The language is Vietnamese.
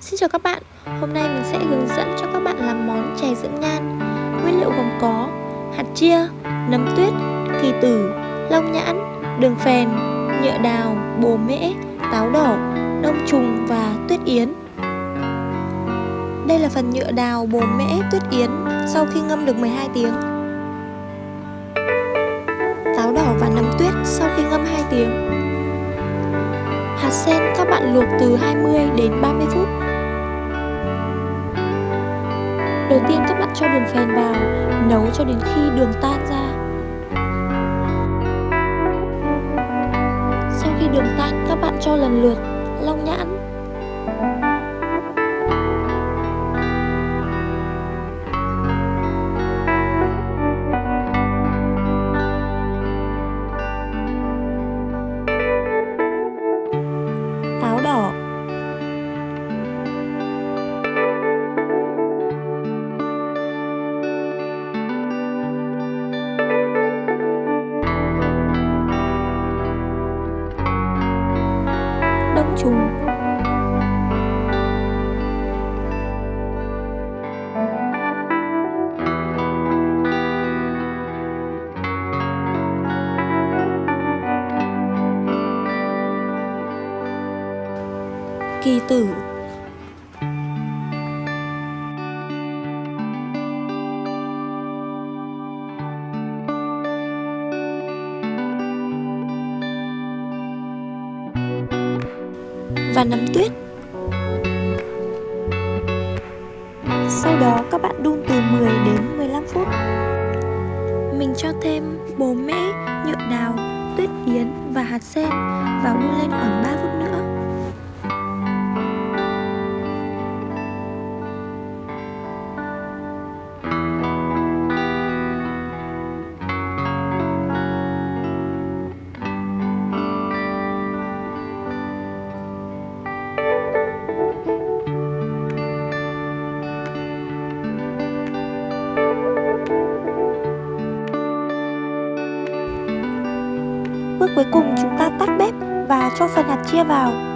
Xin chào các bạn, hôm nay mình sẽ hướng dẫn cho các bạn làm món chè dưỡng nhan. Nguyên liệu gồm có hạt chia, nấm tuyết, kỳ tử, long nhãn, đường phèn, nhựa đào, bồ mễ, táo đỏ, đông trùng và tuyết yến. Đây là phần nhựa đào, bồ mễ, tuyết yến sau khi ngâm được 12 tiếng. Táo đỏ và nấm tuyết sau khi ngâm 2 tiếng. Hạt sen các bạn luộc từ 20 đến 30 phút. Đầu tiên các bạn cho đường phèn vào, nấu cho đến khi đường tan ra. Sau khi đường tan, các bạn cho lần lượt long nhãn, đông trùng kỳ tử. Và nấm tuyết. Sau đó các bạn đun từ 10 đến 15 phút. Mình cho thêm bồ mễ, nhựa đào, tuyết yến và hạt sen vào đun lên khoảng 3 Bước cuối cùng chúng ta tắt bếp và cho phần hạt chia vào.